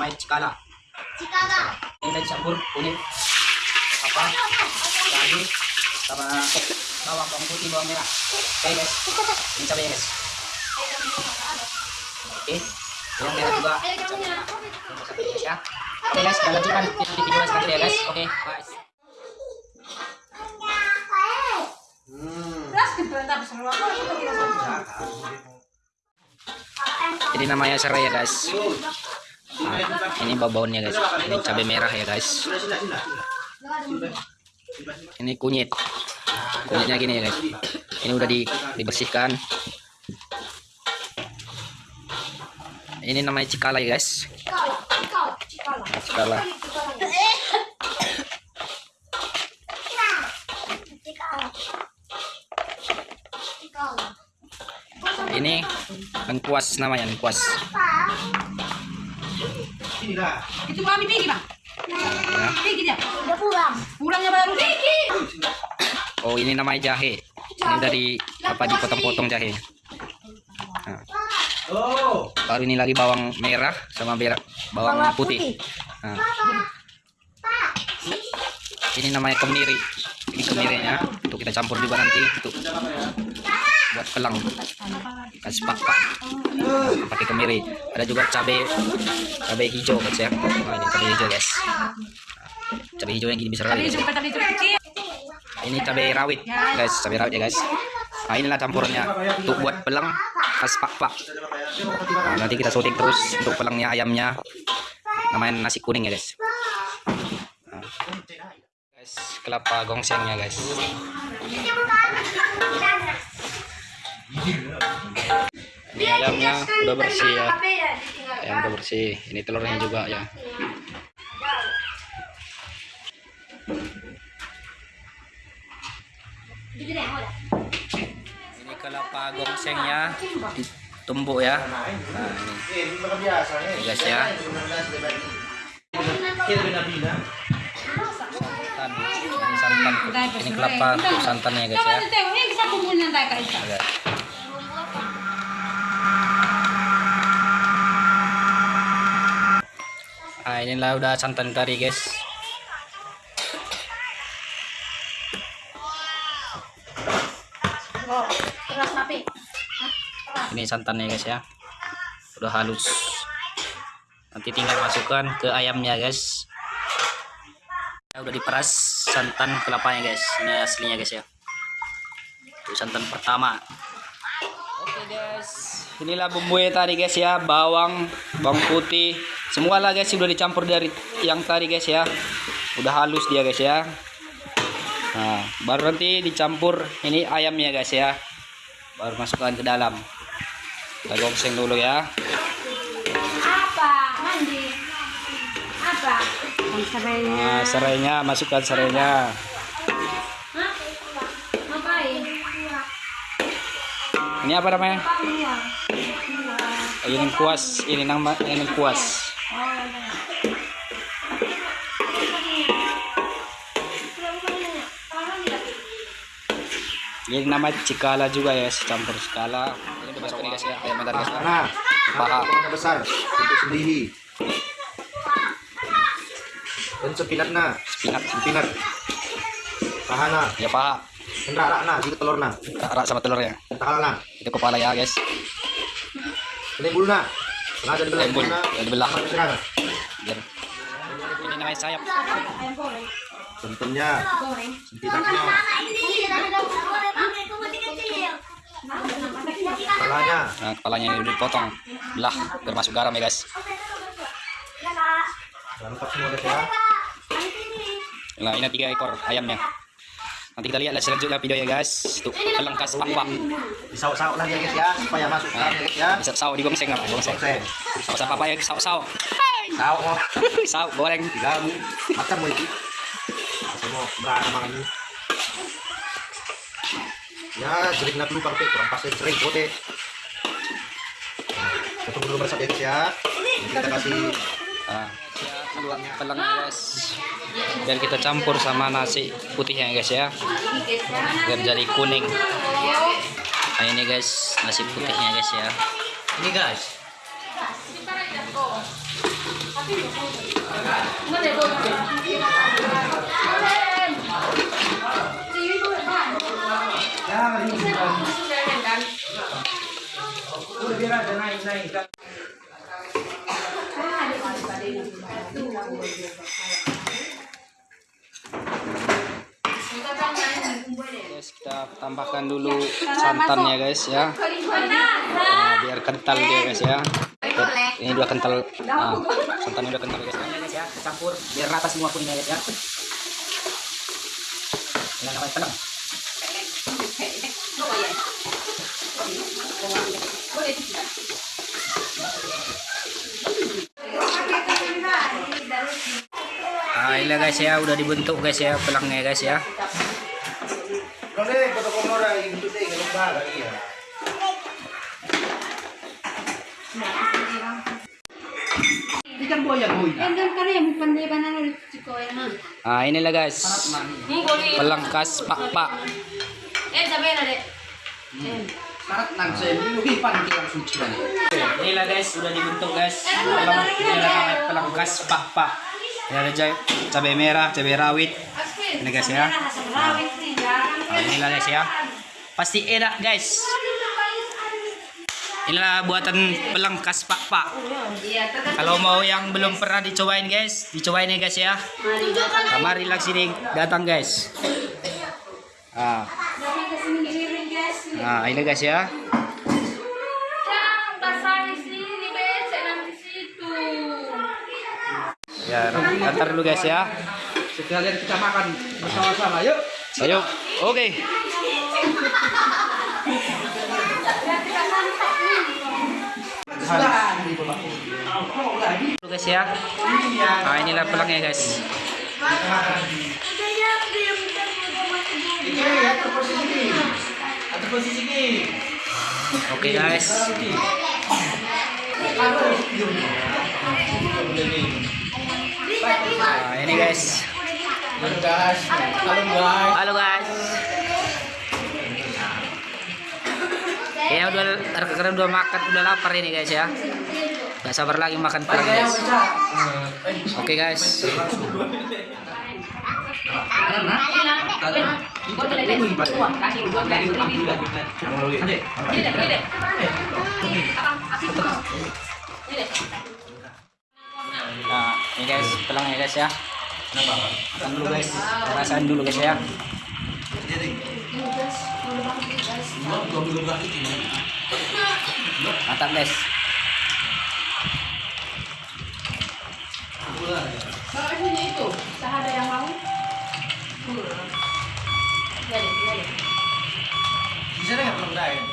Namanya cikala. Cikala. Ini campur kunyit apa lagi sama bawang bawang putih bawang merah. Oke guys. Ini cabai guys. Oke. Yang merah juga. Ya. Oke guys, kita lanjutkan video di video selanjutnya ya guys. Oke, bye. Jadi namanya serai ya guys. Ini bau-baunya guys. Ini cabai merah ya guys. Ini kunyit. Kunyitnya gini ya guys. Ini udah di, dibersihkan. Ini namanya cikala ya guys. Cikala. Ini lengkuas namanya lengkuas. Itu kami pergi bang. Ya. Pergi dia. Udah pulang. Pulangnya baru pergi. Oh ini namanya jahe. Ini dari apa dipotong-potong jahe. Nah, Oh, baru ini lagi bawang merah sama berak bawang Bawang putih. putih. Nah, ini namanya kemiri. Ini kemirinya untuk kita campur juga nanti untuk buat pelang. Kasih pakpak pakai kemiri. Ada juga cabai cabai hijau guys ya nah, ini cabai hijau guys. Cabai hijau yang gini itu kecil. ini cabai rawit guys. Cabai rawit ya guys. Nah inilah campurannya untuk buat pelang khas pak-pak nah, nanti kita syuting terus untuk pelangnya ayamnya. Namanya nasi kuning ya guys. Nah. guys kelapa gongsengnya guys ini ayamnya udah bersih ya ayam udah bersih ini telurnya juga ya ini kelapa gongsengnya ditumbuk ya nah ini guys ya. Santan ini santan ini kelapa santannya guys ya Nah, inilah udah santan kari guys. Ini santannya guys ya. Udah halus. Nanti tinggal masukkan ke ayamnya guys. Ya, udah diperas santan kelapanya guys. Ini aslinya guys ya. Itu santan pertama. Oke guys, inilah bumbunya tadi guys ya, bawang, bawang putih, semua lah guys sudah dicampur dari yang tadi guys ya, udah halus dia guys ya. Nah, baru nanti dicampur ini ayamnya guys ya, baru masukkan ke dalam. Kita gongseng dulu ya. Apa? Mandi. Apa? Nah, serainya masukkan serainya. Ini apa namanya? Ini kuas, ini nama ini kuas. Ini nama cikala juga ya, campur cikala. Ini masuk ini guys ya, ayam bentar guys. Nah, Paha. paha besar untuk sendiri. Dan sepinat na, Spinat, sepinat. Paha na, ya paha. hendra na, gitu telur na, Rak sama telurnya. kepala na, Itu kepala ya guys. ini bulu na. Sengaja dibelah Lembul, bulu na. ya dibelah. Sama ke sana. Biar. Ini namanya sayap. Ayam goreng. Kepalanya. Nah, kepalanya ini udah dipotong. Belah, biar masuk garam ya guys. Lengkap semua guys ya. Nah, ini tiga ekor ayamnya. Nanti kita lihat selanjutnya video ya guys. Itu pelengkas pak-pak. Disauk-sauk lagi ya guys ya, supaya masuk ya guys ya. Bisa saw di gongseng apa? Gongseng. Saw saw apa ya? Saw. Sauk. Saw goreng. Diganggu. Macam mau itu. Semua beranak makan ini. Ya, jadi kena dulu pakai kurang pas sering kote. Kita tunggu dulu meresap ya guys ya. Kita kasih pelengnya guys. Dan kita campur sama nasi putihnya guys ya. Biar jadi kuning. Nah, ini guys, nasi putihnya guys ya. ini guys. Nó để biar aja naik naik. Guys, kita tambahkan dulu santannya guys ya. Nah, biar kental dia guys ya. Ini udah kental. Nah, santannya udah kental guys ya. ya, campur biar rata semua kuningnya guys ya. Ini namanya tenang. Ini guys ya udah dibentuk guys ya pelangnya guys ya. Ikan à. Nah, inilah guys. Ini hipan kita langsung cilan. Inilah guys, sudah dibentuk guys. Pelang, inilah namanya pelengkas pak-pak. Ya ada ca- cabai merah, cabai rawit. Ini guys ya. Nah, inilah guys ya. Pasti enak guys. Inilah buatan pelengkas pak-pak. Kalau mau yang belum pernah dicobain guys, dicobain ya guys ya. Nah, marilah sini datang guys. Ah, guys. nah ini guys ya. Ya, antar dulu guys ya. Sekalian kita makan bersama-sama, yuk. Ayo, oke. Sudah. Dulu guys ya. Nah, inilah pelangnya guys. Ya. Oke guys. Nah, ini guys. Halo guys. Halo guys. Halo guys. Ya udah karena udah makan udah lapar ini guys ya. Gak sabar lagi makan pelang guys. Oke guys. Ini guys pelangnya guys ya. Makan dulu guys. Rasain dulu guys ya. Mantap guys. Bakal sini itu. Tak ada yang mau. Jadi, jadi. Di sana nggak perlu.